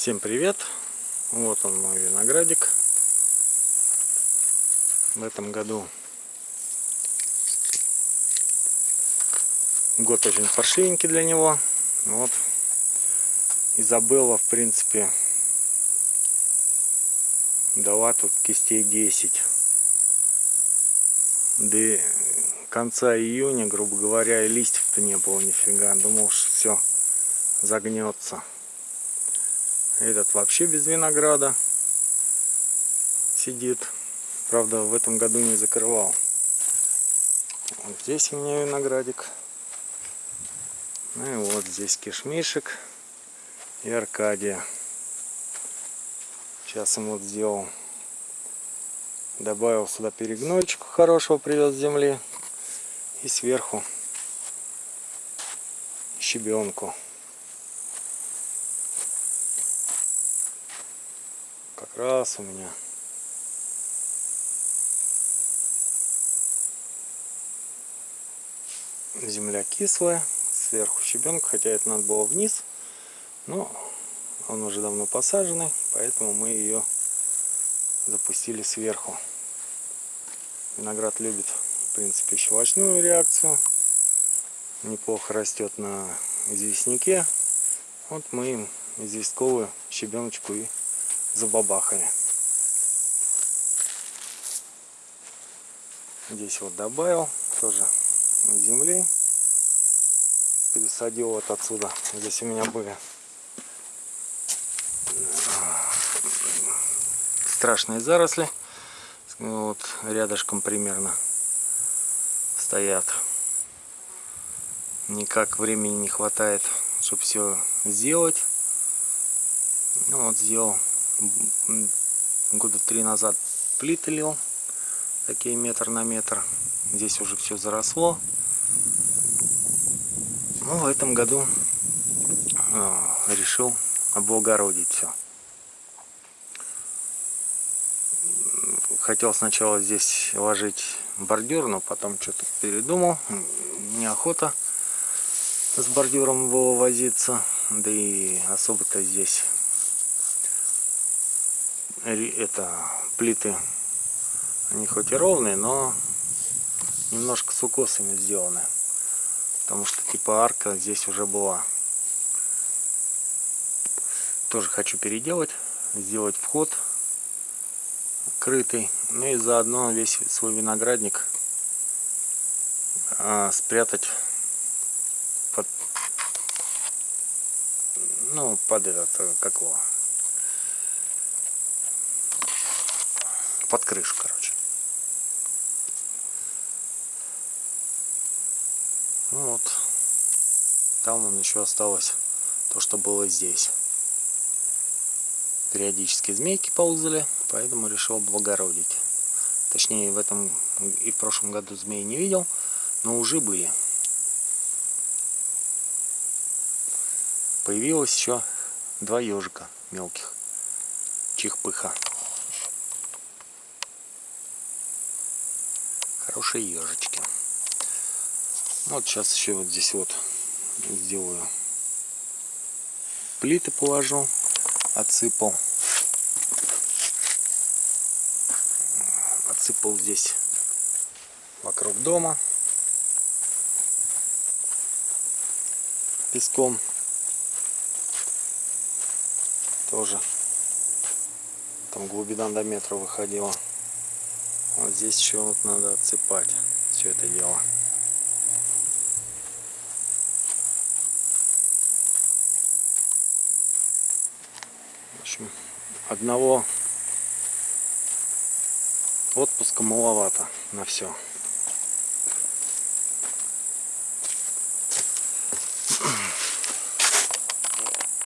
Всем привет! Вот он мой виноградик. В этом году год очень паршивенький для него. Вот. Изабелла, в принципе, дала тут кистей 10. До конца июня, грубо говоря, и листьев-то не было нифига. Думал, что все загнется. Этот вообще без винограда сидит. Правда, в этом году не закрывал. Вот здесь у меня виноградик. Ну и вот здесь кишмишек и Аркадия. Сейчас ему вот сделал. Добавил сюда перегнойчику хорошего, привез с земли. И сверху щебенку. Раз у меня. Земля кислая сверху щебенка хотя это надо было вниз но он уже давно посаженный поэтому мы ее запустили сверху. Виноград любит в принципе щелочную реакцию. Неплохо растет на известняке. Вот мы им известковую щебеночку и забабахали. Здесь вот добавил тоже земли. Пересадил вот отсюда. Здесь у меня были страшные заросли. Вот рядышком примерно стоят. Никак времени не хватает, чтобы все сделать. Ну вот сделал года три назад плиты лил такие метр на метр. Здесь уже все заросло. Ну в этом году э, решил облагородить все хотел сначала здесь ложить бордюр но потом что-то передумал. Неохота с бордюром было возиться да и особо-то здесь это плиты они хоть и ровные но немножко с укосами сделаны потому что типа арка здесь уже была. Тоже хочу переделать сделать вход крытый ну и заодно весь свой виноградник а, спрятать под ну под этот как его под крышу, короче. Ну вот. Там он еще осталось то, что было здесь. Периодически змейки ползали, поэтому решил облагородить. Точнее, в этом и в прошлом году змеи не видел, но уже были. Появилось еще два ежика мелких. Чихпыха. Хорошие ежички. Вот сейчас еще вот здесь вот сделаю плиты положу, отсыпал. Отсыпал здесь вокруг дома песком. Тоже там глубина до метра выходила. Вот здесь еще вот надо отсыпать все это дело. В общем, одного отпуска маловато на все.